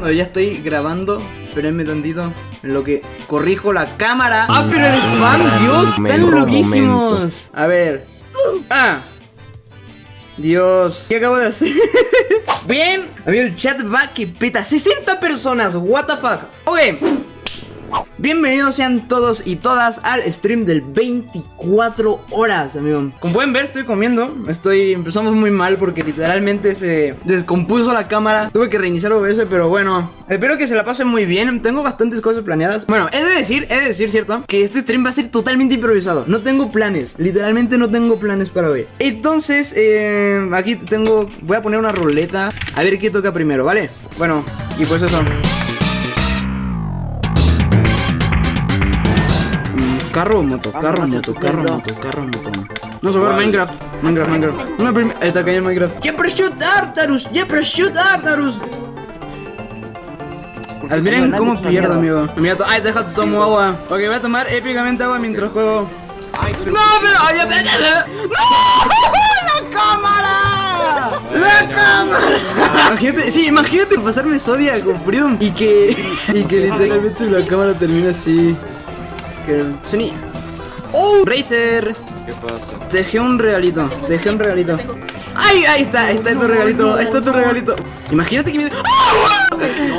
No, ya estoy grabando. Espérenme tantito. En lo que corrijo la cámara. ¡Ah, pero el fan, Dios! ¡Están Momento, loquísimos! A ver. ¡Ah! Dios, ¿qué acabo de hacer? Bien, amigo, el chat va que peta 60 personas, what the fuck Ok Bienvenidos sean todos y todas al stream del 24 horas, amigo. Como pueden ver, estoy comiendo. Estoy, empezamos muy mal porque literalmente se descompuso la cámara. Tuve que reiniciar OBS, pero bueno Espero que se la pasen muy bien. Tengo bastantes cosas planeadas. Bueno, he de decir, he de decir, ¿cierto? Que este stream va a ser totalmente improvisado. No tengo planes, literalmente no tengo planes para hoy. Entonces, eh, aquí tengo, voy a poner una ruleta. A ver qué toca primero, ¿vale? Bueno, y pues eso Carro o moto, carro o moto, carro o moto, carro o moto. No jugar Minecraft, Minecraft, Minecraft. Una prim- Ahí está cayendo Minecraft. ¡Ya prosciut Artarus! ¡Ya prosciut Artarus! Admiren cómo pierdo, amigo. Mira, to- ay, deja tomo agua. Ok, voy a tomar épicamente agua mientras juego. ¡No, pero! ¡Ay! ¡No! ¡La cámara! ¡La cámara! Imagínate, sí, imagínate pasarme Zodiac con Freedom y que, y que literalmente la cámara termina así. Que Sony. ¡Oh! Razer. ¿Qué pasa? Te dejé un regalito. Te dejé un regalito. ¡Ay! Ahí está, ahí está tu regalito. Ahí está tu regalito. Imagínate que me.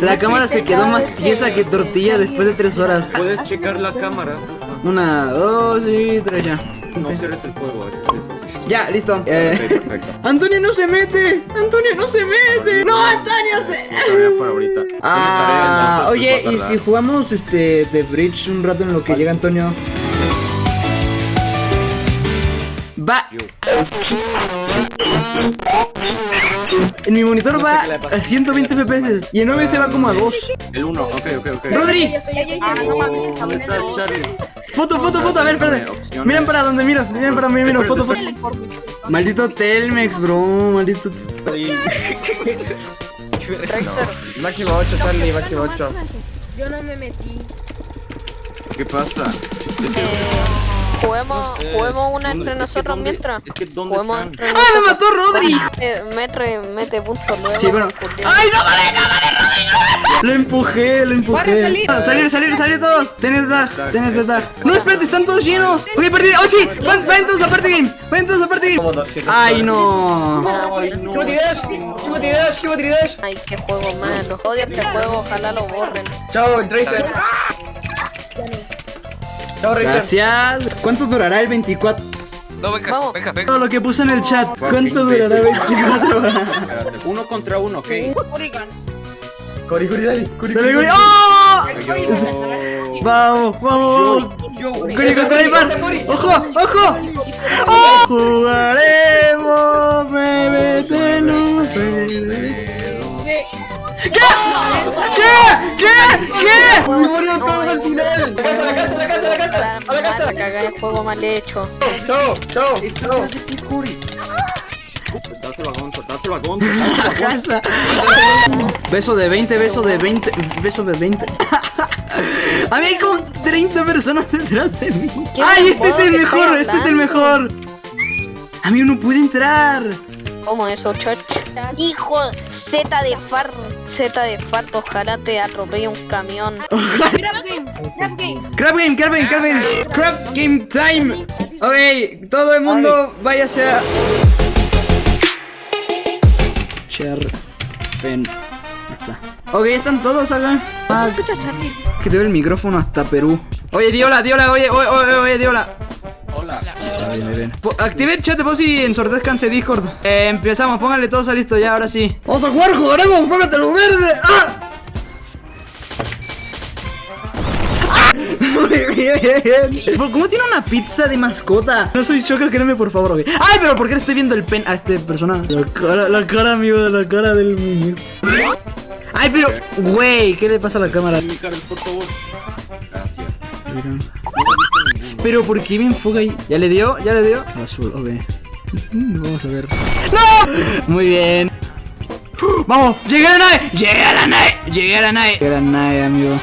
La cámara se quedó más tiesa que tortilla después de tres horas. ¿Puedes checar la cámara? Una, dos y tres ya. No cierres el juego, ese es el. Ya, listo. Eh, perfecto. Antonio no se mete. Antonio no se mete. No, Antonio se. Para ahorita. Ah, oye, pues, a y si jugamos este The Bridge un rato en lo que llega Antonio. Va. En mi monitor va a 120 FPS y en OBS va como a 2. El 1, ok, ok, ok. Rodri, ¿Dónde estás, Charlie? foto, foto, foto, a ver, espérate. Miren para donde miro, miren para donde miro, foto, foto. Maldito Telmex, bro, maldito. Máximo 8, Charlie, máximo 8. Yo no me metí. ¿Qué pasa? Que, Eh, juguemos, juguemos una ¿dónde- entre nosotros dónde- mientras. Es que ¿dónde Juguemos están? entre ¡Ah, me mató Rodri! Eh, mete, mete puntos luego. Sí, bueno. porque- ¡Ay, no mames, no mames, Rodri! no! Lo empujé, lo empujé. Ah, salir, salir, salir todos. Tenés tag, tenés tag. No, espérate, están todos llenos. Ok, perdí. ¡Oh, sí! Van, vayan todos a Party Games. Vayan todos a Party Games. ¡Ay, no! Ay, qué juego malo. Odio este juego, ojalá lo borren. Chao, Tracer. Chao, Racer. Gracias. ¿Cuánto durará el 24? No, venga, Vamos. venga, venga. Todo lo que puse en el chat. ¿Cuánto durará imbécil. 24 horas? Espérate, Uno contra uno, ok. Cori, Cori, dale. Cori, Dale, Cori. ¡Oh! Vamos, vamos. Guri contra Neymar. ¡Ojo, ojo! ¡Oh! Jugaremos, bebete, no ¿Qué? ¿Qué? ¿Qué? ¿Qué? Murió todo al final. La casa, la casa, la casa, la casa. A la casa. La cagada de juego mal hecho. Chao, chao, chao. Dáselo a Gonzo, dáselo a Gonzo. dáselo a Gonzo. casa. Beso de 20, beso de 20, beso de 20. A mí hay como 30 personas detrás de mí. ¿Qué ¡Ay, este es el mejor! ¡Este es el mejor! Amigo, no pude entrar. ¿Cómo eso, chach? Hijo, Z de far, Z de farto, ojalá te atropelle un camión. Grab game. Crab Game, Crab Game, Crab Game. Crab Game Time. Ok, todo el mundo váyase a. Pen. Ahí está. Ok, están todos acá. Ah, que te doy el micrófono hasta Perú. Oye, Diola, Diola, oye, oye, oye, oye, Diola. Active el chat de voz y ensordezcanse Discord. Eh, empezamos, pónganle todos a listo ya, ahora sí. Vamos a jugar, jugaremos, cómetelo verde. ¡Ah! Muy bien. ¿Por- ¿Cómo tiene una pizza de mascota? No soy choca, créeme por favor, ok. Ay, pero ¿por qué le estoy viendo el pen a este persona? La cara, la cara, amigo, la cara del muñeco. Ay, pero, güey, ¿qué le pasa a la cámara? Gracias. Pero ¿por qué me enfoca ahí? ¿Ya le dio? ¿Ya le dio? Azul, ok. Vamos a ver. ¡No! Muy bien. ¡Vamos! ¡Llegué a la nave! ¡Llegué a la nave! ¡Llegué a la nave! Llegué a la nave, amigo.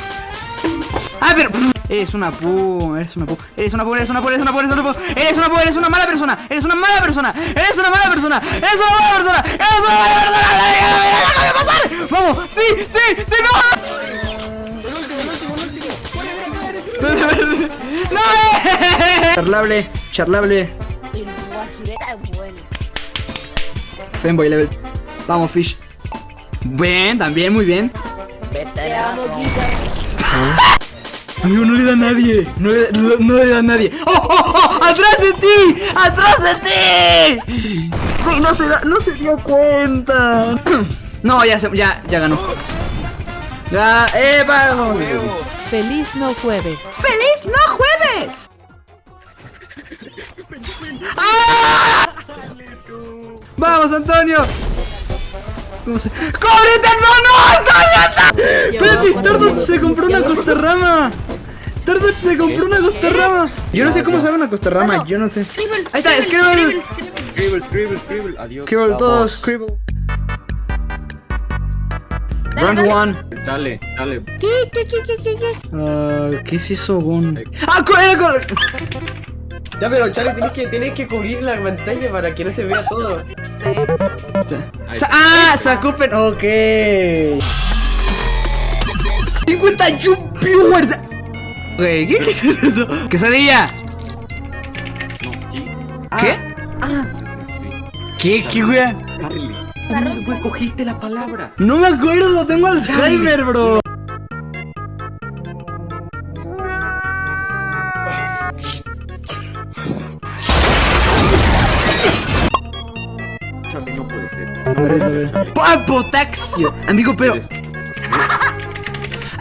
Ah, pero. Eres una pu, eres una pu, eres una pu, eres una pu, eres una pu, eres una pu, eres una pu, eres una mala persona, eres una mala persona, eres una mala persona, eres una mala persona, eres una mala persona, déjame pasar, vamos, sí, sí, sí, no. No, charlable, charlable, fanboy level, vamos fish, bien, también muy bien. Amigo, no le da a nadie. No le, no, no le da a nadie. ¡Oh, oh, oh! ¡Atrás de ti! ¡Atrás de ti! Güey, no se, da- no se dio cuenta. No, ya, se, ya, ya ganó. Ya, eh, vamos. Feliz no jueves. ¡Feliz no jueves! ¡Ah! ¡Vamos, Antonio! Vamos a... ¡Córrete! ¡No, no! ¡Antonio! Espérate, Stardust se compró una costarrama. Stardust se compró una costarrama. Yo no sé cómo se llama una costarrama, yo no sé. Ahí está, Scribble. Scribble, Scribble, Scribble. Adiós. Scribble, todos, Scribble. Round one. Dale, dale. Ah, ¿Qué es eso, Gon? ¡Ah, co- era con... Ya, pero Charlie, tienes que, tienes que cubrir la pantalla para que no se vea todo. Sa- ¡Ah! Sacupen. Ok. 51 viewers. Ok, ¿qué, ¿qué es eso? Quesadilla. No, ¿qué? ¿Qué? Sí, sí. ¿Qué? ¿Qué, wea? ¿Cómo después cogiste la palabra? No me acuerdo, tengo Alzheimer, bro. Charlie, no puede ser. A ver, a ver. ¡Ah, potaxio! Amigo, pero. ¡Ah!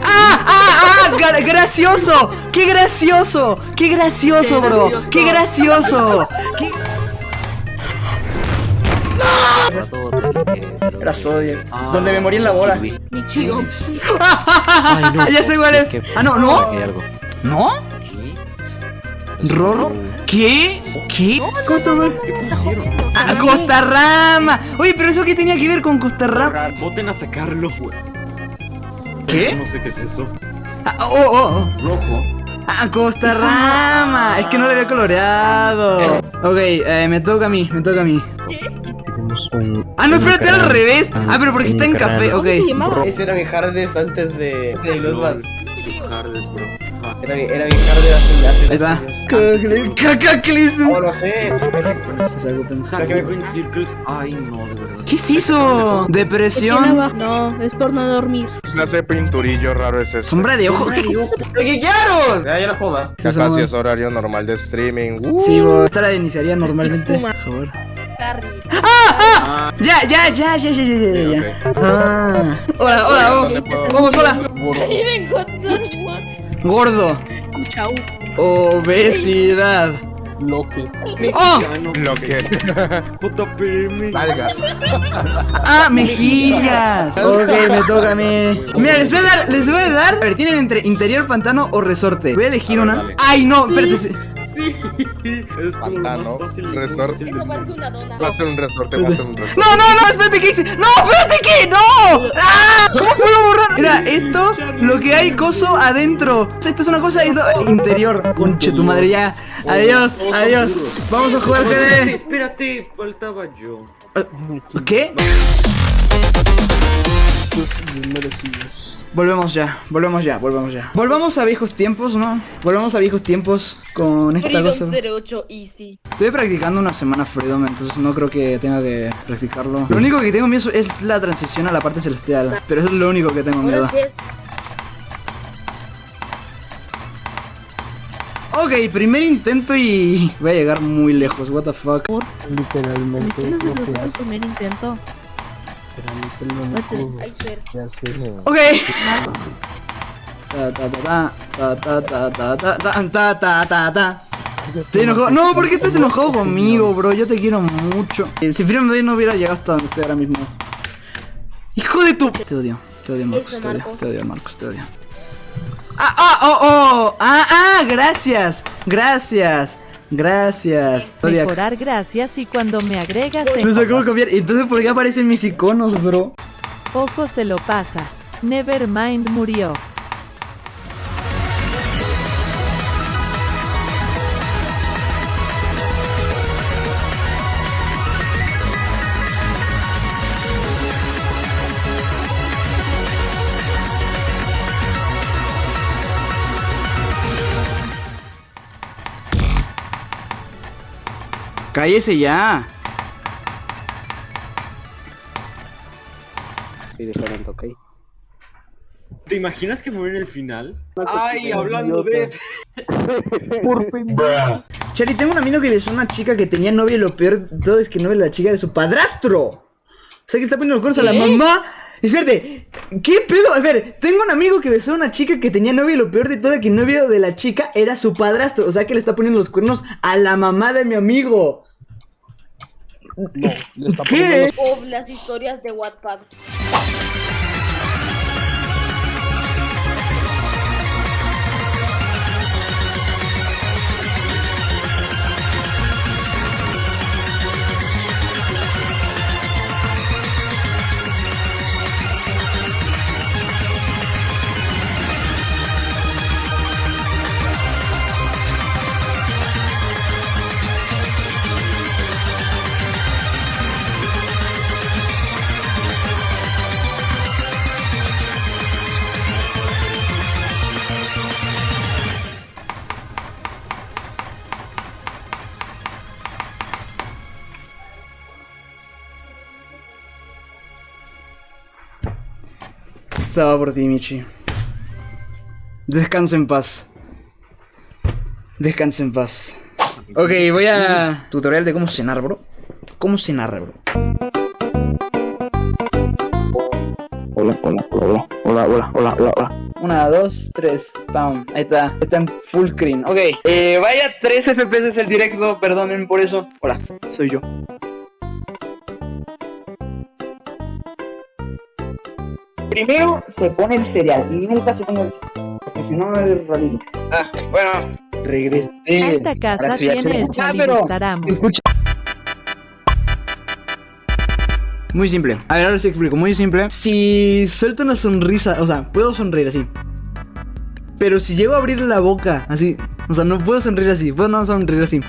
¡Ah! ¡Ah! gra- ¡Gracioso! ¡Qué gracioso! ¡Qué gracioso, bro! ¡Qué gracioso! ¡Qué... Era Zodiac. Ah, Donde me morí en la bola. Mi chido. ya sé cuál es. Ah, no, ¿no? ¿No? ¿Qué? ¿Rorro? ¿Qué? ¿Qué? Costa ¿Qué pusieron? Ah, Costa Rama. Oye, pero eso qué tenía que ver con Costa Rama. Borrar, Voten a sacarlo, güey. ¿Qué? No sé qué es eso. Ah, oh, oh, oh. Rojo. Ah, Costa Rama. Es que no lo había coloreado. Ok, eh, me toca a mí, me toca a mí. Ah, no, espérate, al revés. Ah, pero porque está en café, ok. Ese era mi Hardes antes de, de Bloodbath. Hardes, bro. Ah, Era mi, era mi Hardes hace, está. Cacaclism. Oh, no sé. Saca Green Circles. Ay, no, de verdad. ¿Qué es eso? ¿Tiene Depresión. No, es por no dormir. clase de pinturillo raro es este? Sombra de ojo. ¿Qué? ¡Me! Ya, ya no más. Ya casi es horario normal de streaming. Uh, Sí, bro. Esta la iniciaría normalmente. Por favor. Harry. Ah, Ya, ya, ya, ya, ya, ya, ya, ya. ok. Ah. Hola, hola, vamos. Vamos, hola. vengo Gordo. Gordo. Chau. Obesidad. ¡Oh! Lo que. JPM. Nalgas. ¡Ah, mejillas! Ok, me toca a mí. Mira, les voy a dar, les voy a dar. A ver, tienen entre interior, pantano o resorte. Voy a elegir A ver, una. dale. ¡Ay, no! Espérate. sí. Es como lo más Pantano, fácil. resort. una dona. Va a ser un resorte, va a ser un resorte. No, no, no, espérate, ¿qué hice? ¡No, espérate, qué! ¡No! ¡Ah! ¿Cómo puedo borrar? Mira, esto, lo que hay coso adentro. Esto es una cosa interior. Conche tu madre, ya. Adiós, Todos son adiós. duros. Vamos a jugar GD. espérate, faltaba yo. ¿Qué? Volvemos ya, volvemos ya, volvemos ya. Volvamos a viejos tiempos, ¿no? Volvamos a viejos tiempos con esta cosa. 08 Easy. Estoy practicando una semana Freedom, entonces no creo que tenga que practicarlo. Lo único que tengo miedo es la transición a la parte celestial. Pero eso es lo único que tengo miedo. Ok, primer intento y voy a llegar muy lejos, what the fuck. Literalmente ¿Quién no es el puedes. primer intento? Ok. Se enojó. No, ¿por qué estás enojado conmigo, bro? Yo te quiero mucho. Si Freedom Day no hubiera llegado hasta donde estoy ahora mismo. ¡Hijo de tu! Te odio, te odio, Marcos, te odio, te odio, Marcos, te odio. ¡Ah, ah, oh, oh! ¡Ah, ah! ¡Gracias! ¡Gracias! Gracias. Mejorar gracias y cuando me agregas No sé en cómo cambiar. Entonces, ¿por qué aparecen mis iconos, bro? ojo se lo pasa. Nevermind murió. Cállese ya. Diferente, ¿ok? ¿Te imaginas que muere en el final? Ay, hablando de... Chari, tengo un amigo que besó a una chica que tenía novia y lo peor de todo es que no es la chica de su padrastro. O sea, que está poniendo los cuernos a la mamá. Espérate, ¿qué pedo? A ver, tengo un amigo que besó a una chica que tenía novia y lo peor de todo es que el novio de la chica era su padrastro. O sea, que le está poniendo los cuernos a la mamá de mi amigo. No, le está ¿Qué? poniendo los- Oh, las historias de Wattpad. Estaba por ti, Michi. Descansa en paz. Descansa en paz. Ok, voy a... Tutorial de cómo cenar, bro. ¿Cómo cenar, bro? Hola, hola, hola, hola, hola, hola, hola, hola. Una, dos, tres, pam. Ahí está, está en full screen. Ok, eh, vaya 3 FPS el directo, perdonen por eso. Hola, soy yo. Primero se pone el cereal y nunca se pone el. Porque si no es rarísimo. Ah, bueno, regresé. Esta casa tiene el. Ah, pero-. Escucha. Muy simple. A ver, ahora sí explico. Muy simple. Si suelto una sonrisa, o sea, puedo sonreír así. Pero si llego a abrir la boca, así. O sea, no puedo sonreír así. Puedo no sonreír así.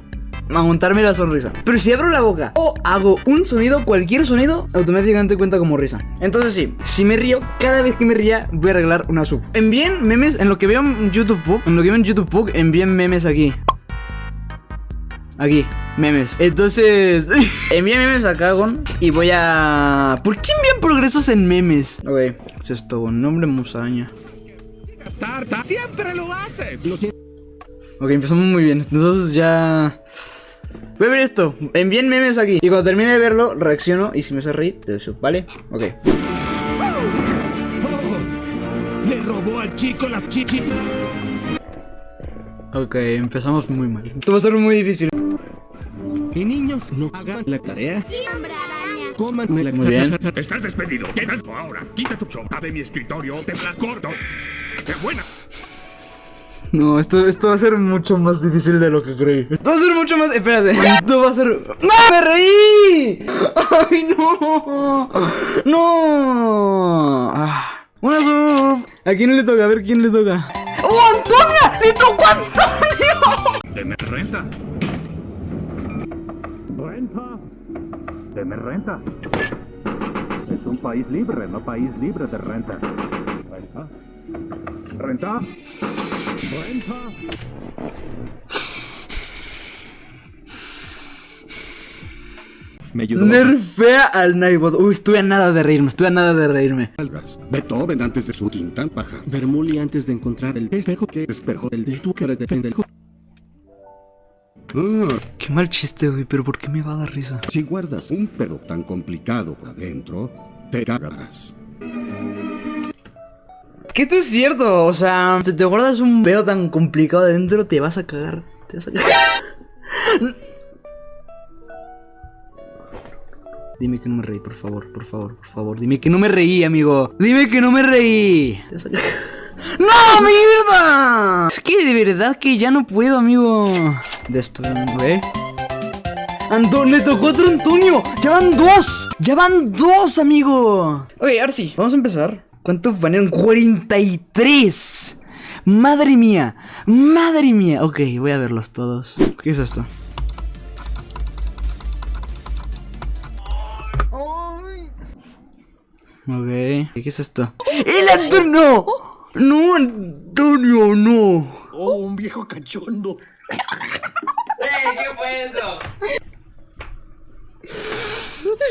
Aguantarme la sonrisa. Pero si abro la boca o hago un sonido, cualquier sonido, automáticamente cuenta como risa. Entonces sí, si me río, cada vez que me ría, voy a arreglar una sub. Envíen memes, en lo que veo en YouTube, Pug, en lo que veo en YouTube, Pug, envíen memes aquí. Aquí, memes. Entonces, envíen memes a Kagon y voy a. ¿Por qué envían progresos en memes? Ok, ¿qué es esto? Nombre musaraña. Siempre lo haces. Ok, empezamos muy bien. Entonces ya. Voy a ver esto. Envíen memes aquí. Y cuando termine de verlo, reacciono. Y si me hace reír, te deseo, ¿vale? Ok. Le robó al chico las chichis. Ok, empezamos muy mal. Esto va a ser muy difícil. Y niños, no hagan la tarea. Cómanme la Muy bien. Estás despedido. Quedas ahora. Quita tu chompa de mi escritorio. Te la corto. ¡Qué buena! No, esto, esto va a ser mucho más difícil de lo que creí. Esto va a ser mucho más. Espérate. Esto va a ser. ¡No! ¡Me reí! ¡Ay, no! ¡No! Ah. Una sub. ¿A quién le toca? A ver quién le toca. ¡Oh, Antonia! ¡Le tocó a Antonio! Deme renta. Renta. Deme renta. Es un país libre, no país libre de renta. Renta. Renta. Renta. Me ayudó. Nerfea al Nightbot. Uy, estuve a nada de reírme. Estuve a nada de reírme. Algas. Beethoven antes de su quinta paja. Bermuli antes de encontrar el espejo que espejo el de tu cara de pendejo. Ah, Qué mal chiste, güey. Pero ¿por qué me va a dar risa? si guardas un pedo tan complicado por adentro, te cagarás. Que esto es cierto. O sea, si te guardas un pedo tan complicado adentro, te vas a cagar. Te vas a cagar. Dime que no me reí, por favor, por favor, por favor. Dime que no me reí, amigo. Dime que no me reí. Te vas a cagar. ¡No, mierda! Es que de verdad que ya no puedo, amigo. De esto, ¿eh? Antonio, le tocó otro Antonio. Ya van dos. Ya van dos, amigo. Ok, ahora sí. Vamos a empezar. ¿Cuántos banearon? 43. Madre mía. Madre mía. Ok, voy a verlos todos. ¿Qué es esto? Ok. ¿Qué es esto? ¡El Antonio! ¡No, Antonio, no! Oh, un viejo cachondo.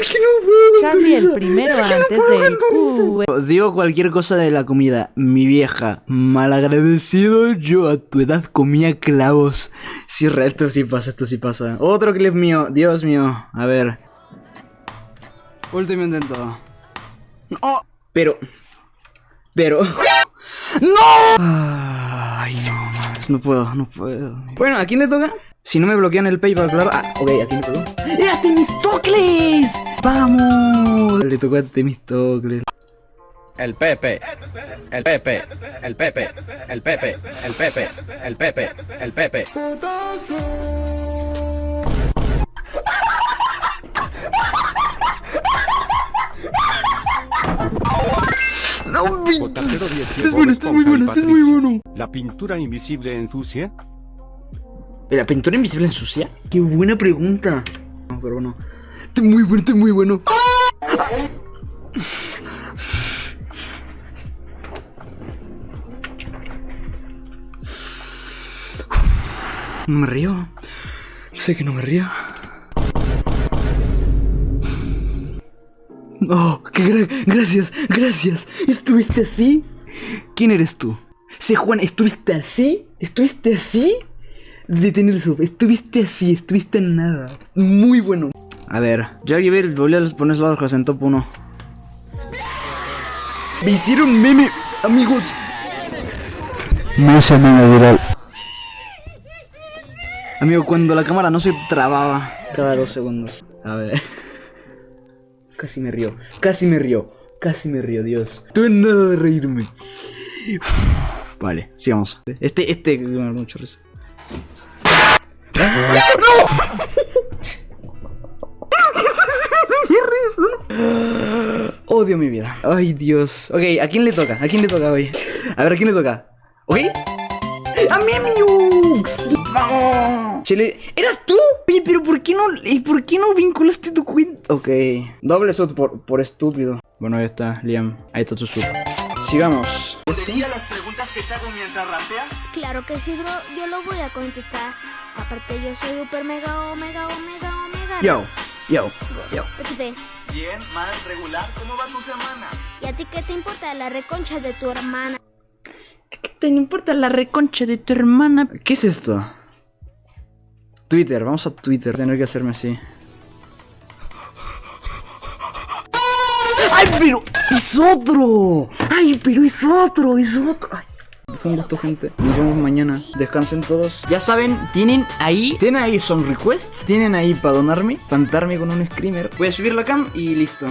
Es que no puedo. Charlie el primero antes del Q. Os digo cualquier cosa de la comida. Mi vieja, malagradecido, yo a tu edad comía clavos. Sí, re, esto sí pasa, esto sí pasa. Otro clip mío, Dios mío. A ver. Último intento. ¡Oh! Pero. Pero. ¡No! Ay, no, mames, no puedo, no puedo. Bueno, ¿a quién le toca? Si no me bloquean el PayPal, claro. Ah, ok, ¿a quién le tocó? ¡Era Temistocles! ¡Vamos! Le tocó a Temistocles. El Pepe, el Pepe, el Pepe, el Pepe, el Pepe, el Pepe, el Pepe. No, 10 Este es bueno, este es muy bueno, este es muy bueno. ¿La pintura invisible ensucia? ¿La pintura invisible ensucia? Qué buena pregunta. No, pero bueno. Este es muy bueno, este es muy bueno. No me río. Sé que no me río. Oh, qué gra- gracias, gracias. ¿Estuviste así? ¿Quién eres tú? Sé Juan, ¿estuviste así? ¿Estuviste así? De tener sub, estuviste así, estuviste en nada. Muy bueno. A ver, llevé el volví a poner los ojos en top 1. Me hicieron meme, amigos. No se me viral. Amigo, cuando la cámara no se trababa cada dos segundos. A ver. Casi me río, casi me río, casi me río, Dios. Tuve nada de reírme. Uf, vale, sigamos. Este, este, mucho risa. Odio mi vida. Ay, Dios. Ok, ¿a quién le toca? ¿A quién le toca hoy? A ver, ¿a quién le toca? ¿Ok? ¡A mí, Miux! Chile, ¿eras tú? Pero ¿por qué no, y por qué no vinculaste tu cuenta? Ok, doble sub por, por estúpido. Bueno, ahí está, Liam. Ahí está tu sub. Sigamos. Claro que sí, bro. Yo lo voy a contestar. Aparte, yo soy super mega, omega, omega, omega. Yo, yo, yo. Bien, más regular, ¿cómo va tu semana? ¿Y a ti qué te importa la reconcha de tu hermana? ¿Qué te importa la reconcha de tu hermana? ¿Qué es esto? Twitter, vamos a Twitter, tener que hacerme así. ¡Ay, pero es otro! ¡Ay, pero es otro! ¡Es otro! Ay, fue un gusto, gente. Nos vemos mañana. Descansen todos. Ya saben, tienen ahí, tienen ahí son requests, tienen ahí para donarme, pantarme con un screamer. Voy a subir la cam y listo.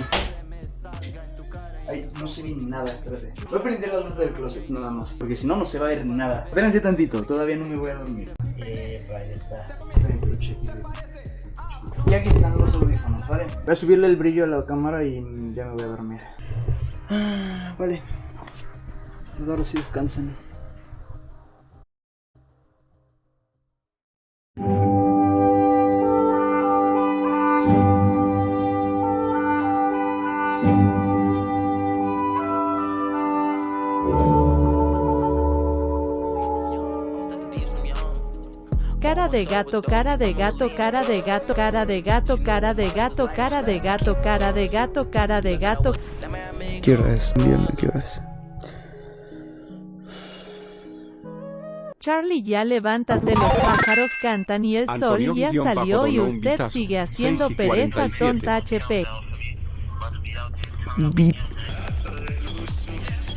Ay, no se ve ni nada, espérate. Voy a prender la luz del closet nada más, porque si no, no se va a ver nada. Espérense tantito, todavía no me voy a dormir. Eh, ahí está. Y aquí están los audífonos, ¿vale? Voy a subirle el brillo a la cámara y ya me voy a dormir. Ah, vale. Pues ahora sí descansen. Cara de gato, cara de gato, cara de gato, cara de gato, cara de gato, cara de gato, cara de gato, cara de gato. ¿Qué hora es? Díganme qué hora es. Charlie ya levántate, los pájaros cantan y el sol ya salió y usted sigue haciendo 6 y pereza 47. tonta HP. Beat.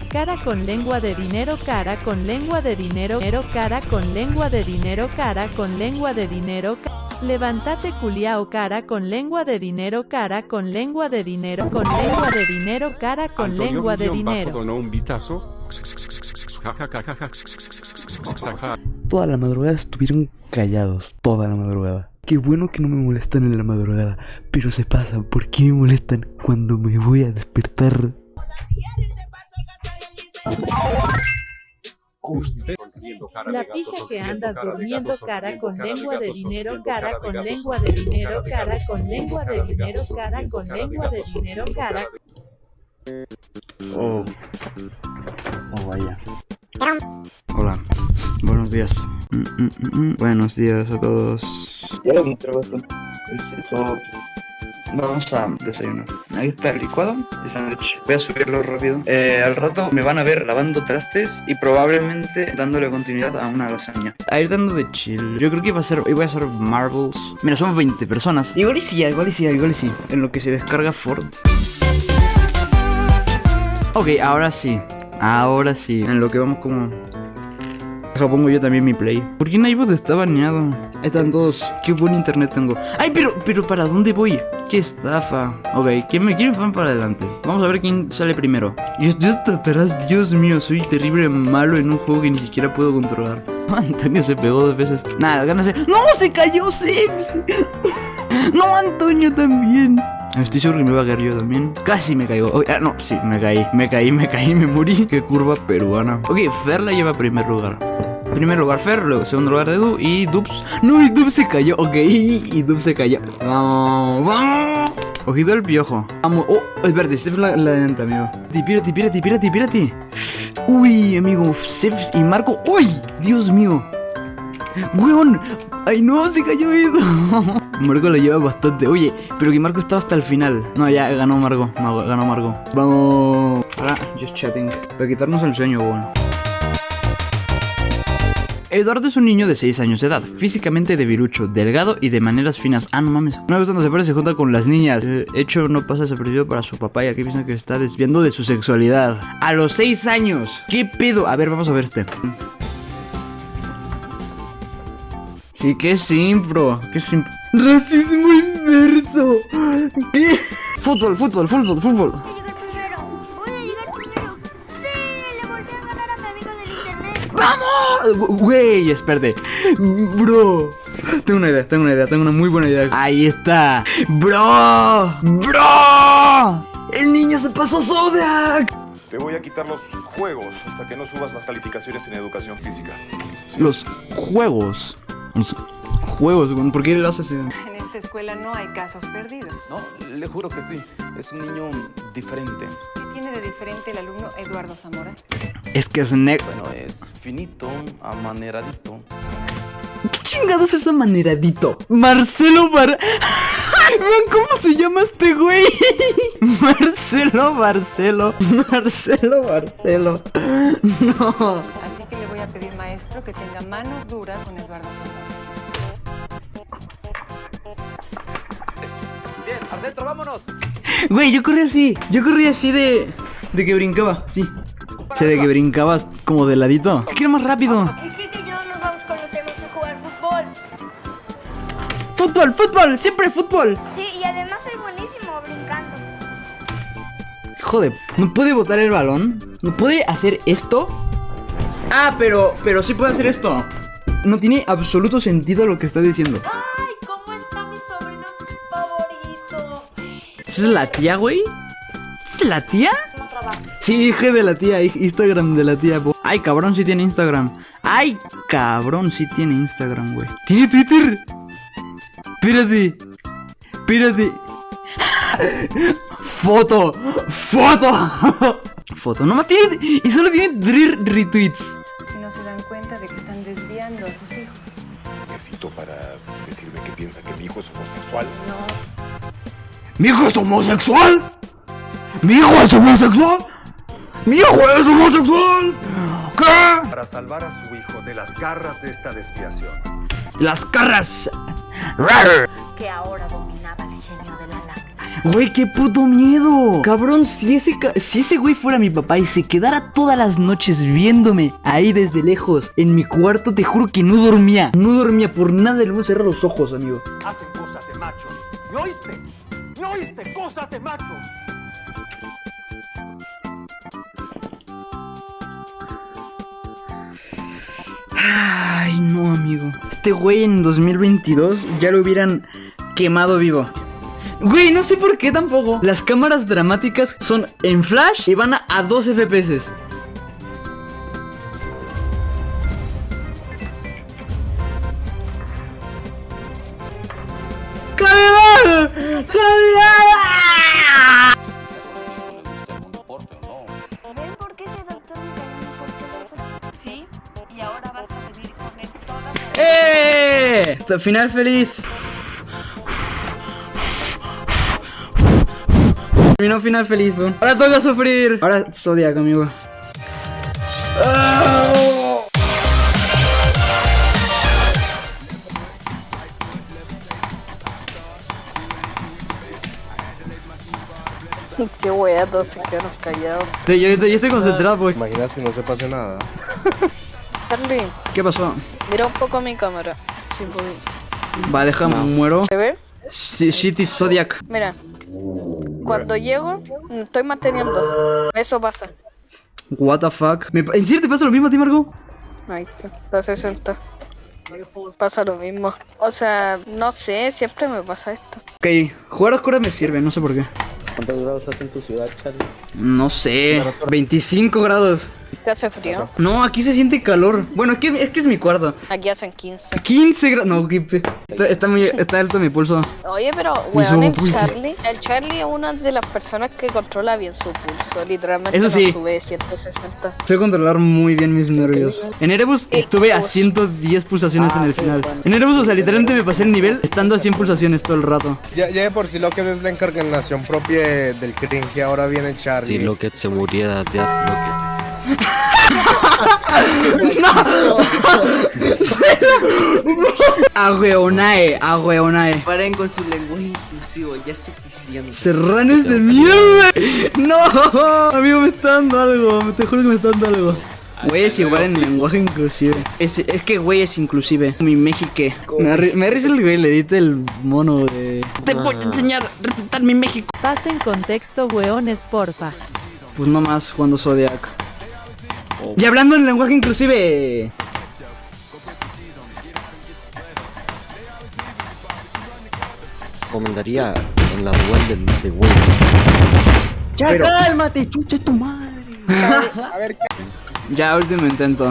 Cara con lengua de dinero, cara con lengua de dinero, dinero, cara con lengua de dinero, cara con lengua de dinero. Levántate culiao, cara con lengua de dinero, cara con lengua de dinero, con lengua de dinero, cara con Antonio lengua de dinero. donó un bitazo. Toda la madrugada estuvieron callados, toda la madrugada. Qué bueno que no me molestan en la madrugada, pero se pasa, ¿por qué me molestan cuando me voy a despertar? La pija que andas durmiendo, cara con lengua de dinero, cara con lengua de dinero, cara con lengua de dinero, cara con lengua de dinero, cara. Oh. Oh, vaya. Hola. Buenos días. Mm, mm, mm. Buenos días a todos. Vamos a desayunar. Ahí está el licuado y sándwich. Voy a subirlo rápido. Eh, al rato me van a ver lavando trastes y probablemente dándole continuidad a una lasaña. A ir dando de chill. Yo creo que iba a ser, voy a hacer marbles. Mira, somos 20 personas. Igual y sí, igual y sí, igual y sí. En lo que se descarga Ford. Ok, ahora sí. Ahora sí. En lo que vamos como... Pongo yo también mi play. ¿Por qué Naivos está baneado? Están todos. Qué buen internet tengo. Ay, pero, pero ¿para dónde voy? Qué estafa. Ok, ¿quién me quiere van para adelante? Vamos a ver quién sale primero. Estoy hasta atrás. Dios mío, soy terrible malo en un juego que ni siquiera puedo controlar. Antonio se pegó dos veces. Nada, gánase. ¡No! ¡Se cayó Sims! ¡No, Antonio también! Estoy seguro que me va a caer yo también. Casi me caigo. Ah, no, sí, me caí. Me caí, me caí, me morí. Qué curva peruana. Ok, Fer la lleva primer lugar. Primer lugar Fer, luego segundo lugar Edu y Dubs. No, y Dubs se cayó. Ok, y Dubs se cayó. Vamos, vamos. Ojito el piojo. Vamos. Oh, espérate, este es la, la delante, amigo. Pírate, pírate, pírate, pírate. Uy, amigo. Sef y Marco. ¡Uy! Dios mío. ¡Weón! ¡Ay no! ¡Se cayó Edu! Marco lo lleva bastante. Oye, pero que Marco estaba hasta el final. No, ya ganó Marco. Ganó Marco. Vamos. Ahora, just chatting. Para quitarnos el sueño, bueno. Eduardo es un niño de 6 años de edad, físicamente debilucho, delgado y de maneras finas. Ah, no mames. Una vez cuando se parece se junta con las niñas. De hecho, no pasa desapercibido para su papá y aquí piensa que está desviando de su sexualidad. A los 6 años. ¿Qué pedo? A ver, vamos a ver este. Sí, que simpro. Que simpro. Racismo inverso. ¿Qué? Fútbol, fútbol, fútbol, fútbol. ¡Vamos! Güey, espérate. Bro. Tengo una idea, tengo una idea, tengo una muy buena idea. Ahí está. Bro. Bro. El niño se pasó Zodiac. Te voy a quitar los juegos hasta que no subas las calificaciones en educación física. Los juegos. Los juegos, ¿por qué lo haces? En esta escuela no hay casos perdidos. No, le juro que sí. Es un niño diferente. ¿Qué tiene de diferente el alumno Eduardo Zamora? Es que es negro. Bueno, es finito, amaneradito. ¿Qué chingados es amaneradito? Marcelo Bar... Vean cómo se llama este güey. Marcelo Barcelo. Marcelo Barcelo. No. Así que le voy a pedir, maestro, que tenga mano dura con Eduardo Zamora. Al centro, vámonos. Güey, yo corrí así. Yo corrí así de. de que brincaba, sí. O sea, de que brincabas como de ladito. ¿Qué quiero más rápido? Kike y yo nos vamos a jugar fútbol. ¡Fútbol, fútbol! ¡Siempre fútbol! Sí, y además soy buenísimo brincando. Joder, ¿no puede botar el balón? ¿No puede hacer esto? Ah, pero, pero sí puede hacer esto. No tiene absoluto sentido lo que está diciendo. Ay, ¿Esa es la tía, güey? ¿Esa es la tía? No. Sí, hija de la tía, Instagram de la tía. po. Ay, cabrón, sí tiene Instagram. Ay, cabrón, sí tiene Instagram, güey. ¿Tiene Twitter? Espérate. Espérate. Foto. Foto. Foto. No más tiene. Y solo tiene tres retweets. Y no se dan cuenta de que están desviando a sus hijos. Necesito para decirme que piensa que mi hijo es homosexual. ¿Mi hijo es homosexual? ¿Mi hijo es homosexual? ¡Mi hijo es homosexual! ¿Qué? Para salvar a su hijo de las garras de esta desviación. Las carras. Rar. Que ahora dominaba el genio de la lámpara. Güey, qué puto miedo. Cabrón, si ese, ca- si ese güey fuera mi papá y se quedara todas las noches viéndome ahí desde lejos en mi cuarto, te juro que no dormía. No dormía por nada del mundo. Cerrar los ojos, amigo. Hacen cosas de machos. ¿Me oíste? Cosas de machos. Ay, no, amigo. Este güey en 2022 ya lo hubieran quemado vivo. Güey, no sé por qué tampoco. Las cámaras dramáticas son en flash y van a, a 2 FPS. Sola. ¡Eh! Final feliz. Terminó final feliz, bro. Ahora toca sufrir. Ahora Zodiac, amigo. Todos se quedaron callados. Sí, yo, yo estoy concentrado, pues. Imaginas que no se pase nada. Charlie, ¿Qué pasó? mira un poco mi cámara. Si. Va, déjame, muero. ¿Se ve? Sí, Shitty Zodiac. Mira. Cuando llego, mm, estoy manteniendo. Eso pasa. What the fuck. ¿Me pa- ¿En serio te pasa lo mismo a ti, Marco? Ahí está, está 60. Pasa lo mismo. O sea, no sé, siempre me pasa esto. Ok, jugar a oscuras me sirve, no sé por qué. ¿Cuántos grados hace en tu ciudad, Charlie? No sé. 25 grados. ¿Qué hace frío? No, aquí se siente calor. Bueno, es que es, que es mi cuarto. Aquí hacen 15. 15 grados. No, qué pe- está, está muy está alto mi pulso. Oye, pero, weón, el pulso. Charlie, el Charlie es una de las personas que controla bien su pulso. Literalmente Eso no sí. sube 160. Sé controlar muy bien mis nervios. En Erebus estuve a 110 pulsaciones en el final. En Erebus, o sea, literalmente me pasé el nivel estando a 100 pulsaciones todo el rato. Ya, ya de por sí lo que es la encarnación propia del cringe, ahora viene Charlie. Si Locket se muriera de Locket. Agüeonae, agüeonae. Paren con su lenguaje inclusivo, ya es suficiente. Serranes de mierda. No, amigo, me está dando algo. Te juro que me está dando algo. Güey es igual en lenguaje inclusive. Es, es que güey es inclusive. Mi México. Me me risa el güey, le edita el mono de. Te voy a enseñar a respetar mi México. Pasen contexto, weones, porfa. Pues no más cuando Zodiac. Y hablando en lenguaje inclusive. Recomendaría en la duel del de güey. Ya Pero- cálmate, chucha tu madre. A ver, ¿qué? Ya, último intento.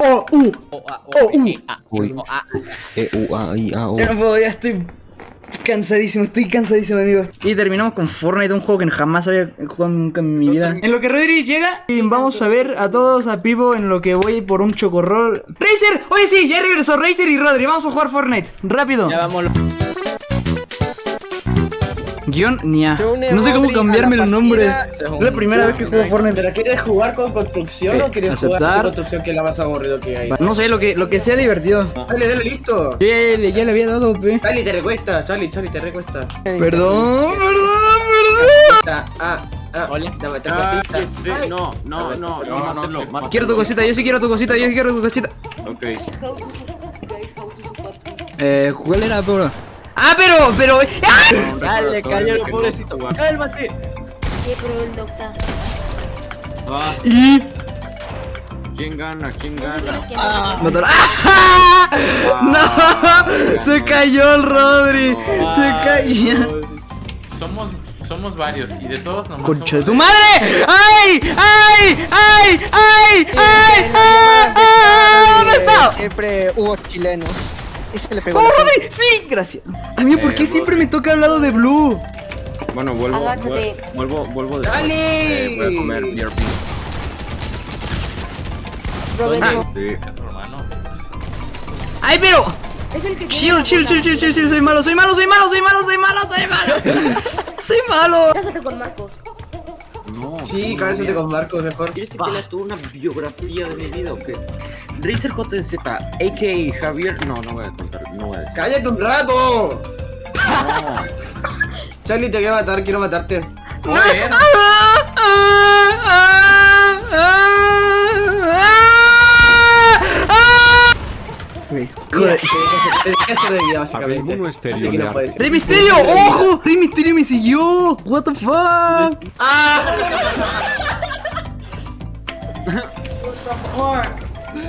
Oh, uh. Oh, uh. Uy. E, U, A, I, A, O. Ya no puedo, ya estoy cansadísimo, estoy cansadísimo, amigos. Y terminamos con Fortnite, un juego que jamás había jugado nunca en mi vida. En lo que Rodri llega, y vamos a ver a todos a Pivo en lo que voy por un chocorrol. ¡Razer! Oye, sí, ya regresó Razer y Rodri. Vamos a jugar Fortnite. Rápido. Ya vamos. Guión Nia. No sé cómo cambiarme el nombre. Es la primera vez que juego Fortnite. ¿Pero quieres jugar con construcción Sí, o quieres aceptar. jugar con construcción que es la más aburrido que hay? No sé, lo que, lo que sea divertido. Dale, dale, listo. Ya, le- ya le había dado, pe. Charlie, te recuesta, Charlie, Charlie, te recuesta. Perdón, perdón, Ah, ah, ah. Hola. Dame, te recuestita. Ay. No, no, no, no, mátalo, mátalo. Quiero tu cosita, yo sí quiero tu cosita, yo sí quiero tu cosita. Ok. Eh, ¿cuál era, bro? ¡Ah, pero, pero! ¡Ah! Dale, cállalo, pobrecito. Cálmate. Sí, pero el doctor. Va. Y... ¿Quién gana? ¿Quién gana? Mataron- ¡Ah! ¡No! Se cayó el Rodri. Se cayó. Somos, somos varios y de todos nomás Concha de tu madre. ¡Ay! ¡Ay! ¡Ay! ¡Ay! ¡Ay! ¡Ah! ¡Ah! ¿Dónde está? Siempre hubo chilenos. Y se le pegó. ¡Vamos, la Rodri! ¡Sí! Gracias. Amigo, ¿por qué siempre me toca al lado de Blue? Bueno, vuelvo, vuelvo, vuelvo de Dale. Eh, voy a comer BRP. Roberto. Sí. ¡Ay, pero! Es el que Chill, chill, chill, chill, chill, soy malo, soy malo, soy malo, soy malo, soy malo, soy malo. Soy malo. Cásate con Marcos. No. Sí, cállate con Marcos mejor. ¿Quieres que te lea una biografía de mi vida o qué? Razer JZ, a.k.a. Javier. No, no voy a contar, no voy a decir. ¡Cállate un rato! Charlie, te voy a matar, quiero matarte. Joder. Dejé hacer de vida, básicamente. ¡Rey Misterio! ¡Ojo! ¡Rey Misterio me siguió! ¿What the fuck? ¡Ah!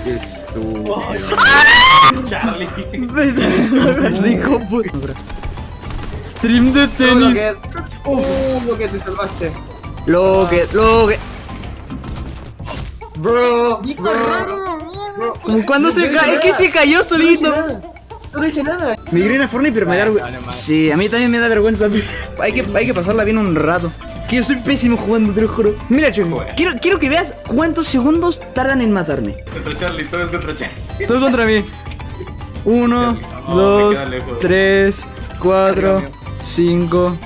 Qué estúpido. Charlie. Rico, puto. Stream de Lo tenis. que... Uh, lo que te salvaste. Lo que, lo que. Bro, Nico, bro, raro, bro. Como cuando se cae, es que se cayó No hice solito. nada. No hice nada. Me grina Fortnite, pero me da vergüenza. Sí, a mí también me da vergüenza. Hay que, hay que pasarla bien un rato. Que yo soy pésimo jugando, te lo juro. Mira, Chuy, quiero, quiero que veas cuántos segundos tardan en matarme. Contra Charlie, todo es contra Charlie. Todo contra mí. Uno, No, dos, tres, cuatro, cinco,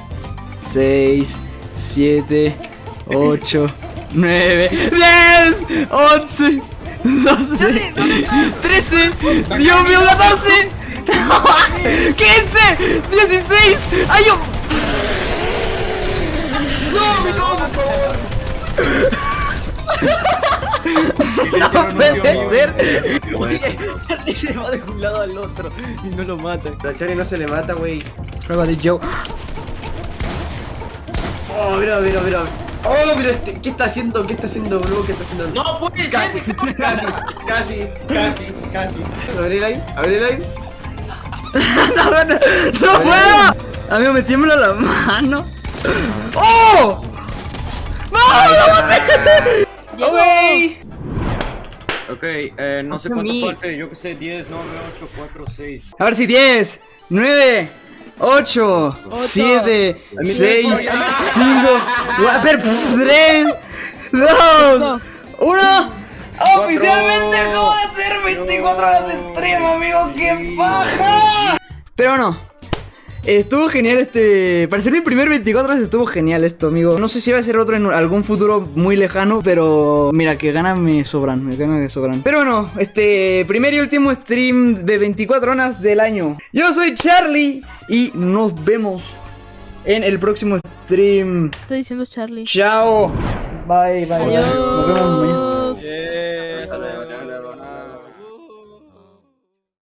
seis, siete, ocho, nueve, diez, once, doce, trece, Dios mío, catorce, quince, dieciséis. ¡Ay, yo! ¡No, mi todo, por favor! No puede ser. Charlie se va de un lado al otro y no lo mata. A Charlie no se le mata, wey. Prueba de Joe. Oh, mira, mira, mira. Oh, pero este, ¿qué está haciendo? ¿Qué está haciendo, bro? ¿Qué está haciendo? No puede casi, ser. casi, casi, casi, casi. Abre el aire, abre el aire. no, no, no puedo. Amigo, me tiembla la mano. ¡Oh! ¡No! ¡No maté! ¡Ok! Ok, eh, no sé cuánto falte, yo que sé, 10, 9, 8, 4, 6. A ver si 10, 9, 8, 7, 6, 5, 3, 2, 1. Oficialmente acabo de hacer 24 horas de stream, amigo. ¡Qué paja! Pero no. Estuvo genial este. Para ser mi primer 24 horas estuvo genial esto, amigo. No sé si va a ser otro en algún futuro muy lejano, pero mira, que ganas me sobran, me ganas me sobran. Pero bueno, este primer y último stream de 24 horas del año. Yo soy Charlie y nos vemos en el próximo stream. Estoy diciendo Charlie. Chao. Bye, bye. Adiós. Nos vemos mañana.